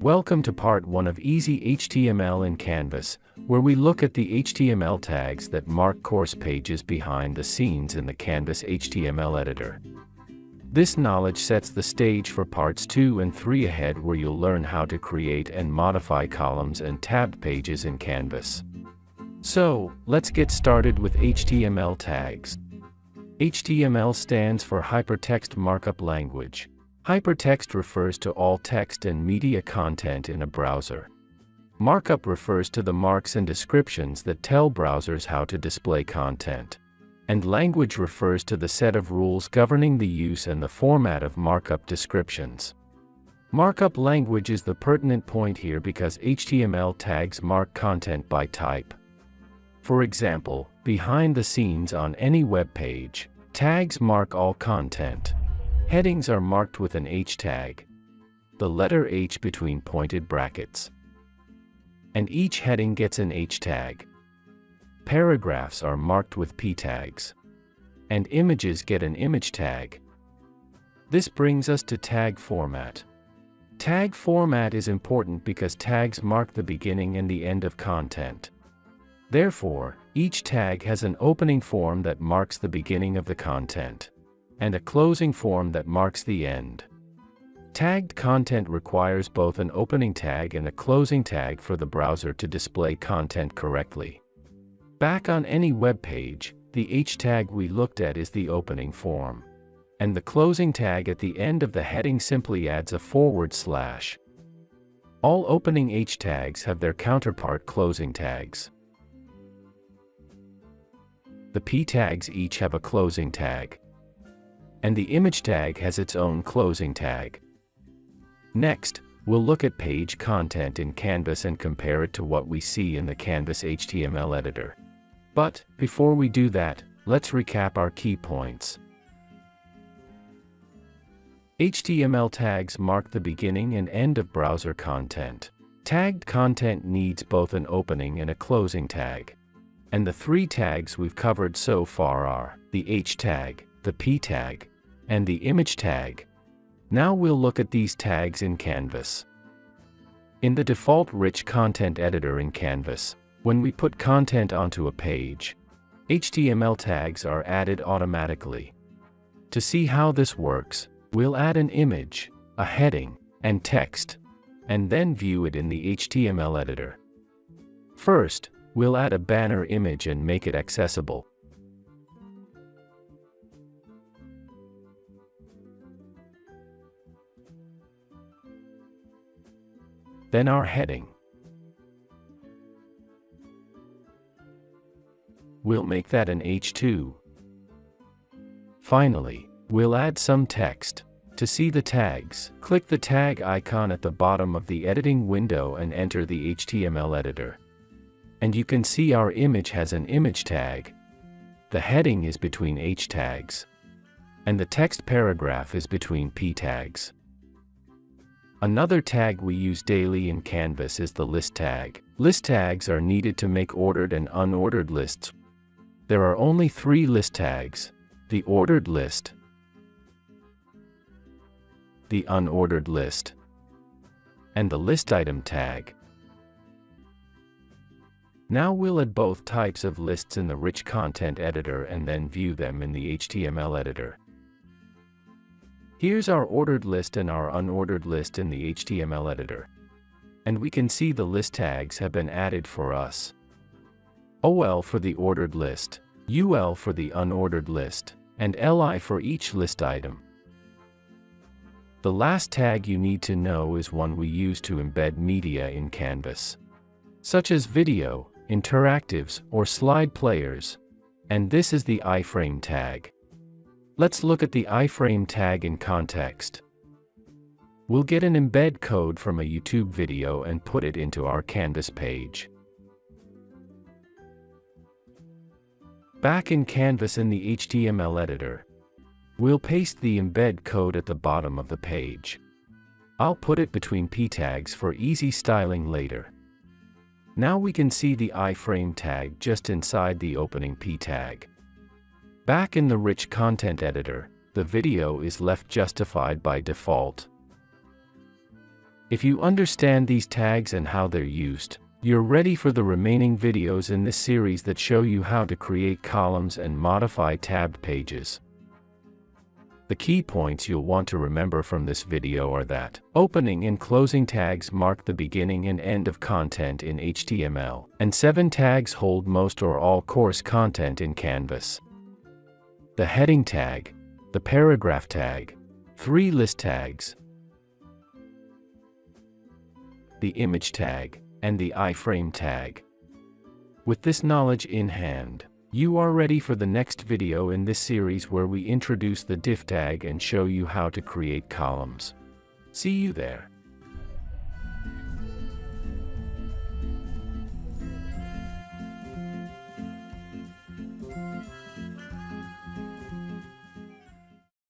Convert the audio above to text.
Welcome to part 1 of Easy HTML in Canvas, where we look at the HTML tags that mark course pages behind the scenes in the Canvas HTML editor. This knowledge sets the stage for parts 2 and 3 ahead where you'll learn how to create and modify columns and tabbed pages in Canvas. So, let's get started with HTML tags. HTML stands for Hypertext Markup Language. Hypertext refers to all text and media content in a browser. Markup refers to the marks and descriptions that tell browsers how to display content. And language refers to the set of rules governing the use and the format of markup descriptions. Markup language is the pertinent point here because HTML tags mark content by type. For example, behind the scenes on any web page, tags mark all content. Headings are marked with an H tag, the letter H between pointed brackets. And each heading gets an H tag. Paragraphs are marked with P tags. And images get an image tag. This brings us to tag format. Tag format is important because tags mark the beginning and the end of content. Therefore, each tag has an opening form that marks the beginning of the content, and a closing form that marks the end. Tagged content requires both an opening tag and a closing tag for the browser to display content correctly. Back on any web page, the H tag we looked at is the opening form. And the closing tag at the end of the heading simply adds a forward slash. All opening H tags have their counterpart closing tags. The P tags each have a closing tag. And the image tag has its own closing tag. Next, we'll look at page content in Canvas and compare it to what we see in the Canvas HTML editor. But, before we do that, let's recap our key points. HTML tags mark the beginning and end of browser content. Tagged content needs both an opening and a closing tag. And the three tags we've covered so far are the H tag, the P tag, and the image tag. Now we'll look at these tags in Canvas. In the default rich content editor in Canvas, when we put content onto a page, HTML tags are added automatically. To see how this works, we'll add an image, a heading, and text, and then view it in the HTML editor. First, We'll add a banner image and make it accessible. Then our heading. We'll make that an H2. Finally, we'll add some text. To see the tags, click the tag icon at the bottom of the editing window and enter the HTML editor. And you can see our image has an image tag. The heading is between H tags. And the text paragraph is between P tags. Another tag we use daily in Canvas is the list tag. List tags are needed to make ordered and unordered lists. There are only three list tags, the ordered list, the unordered list, and the list item tag. Now we'll add both types of lists in the rich content editor and then view them in the HTML editor. Here's our ordered list and our unordered list in the HTML editor. And we can see the list tags have been added for us. OL for the ordered list, UL for the unordered list, and LI for each list item. The last tag you need to know is one we use to embed media in Canvas, such as video, interactives, or slide players. And this is the iframe tag. Let's look at the iframe tag in context. We'll get an embed code from a YouTube video and put it into our Canvas page. Back in Canvas in the HTML editor, we'll paste the embed code at the bottom of the page. I'll put it between p tags for easy styling later. Now we can see the iframe tag just inside the opening p tag. Back in the rich content editor, the video is left justified by default. If you understand these tags and how they're used, you're ready for the remaining videos in this series that show you how to create columns and modify tabbed pages. The key points you'll want to remember from this video are that opening and closing tags mark the beginning and end of content in HTML, and seven tags hold most or all course content in Canvas. The heading tag, the paragraph tag, three list tags, the image tag, and the iframe tag. With this knowledge in hand, you are ready for the next video in this series where we introduce the div tag and show you how to create columns. See you there.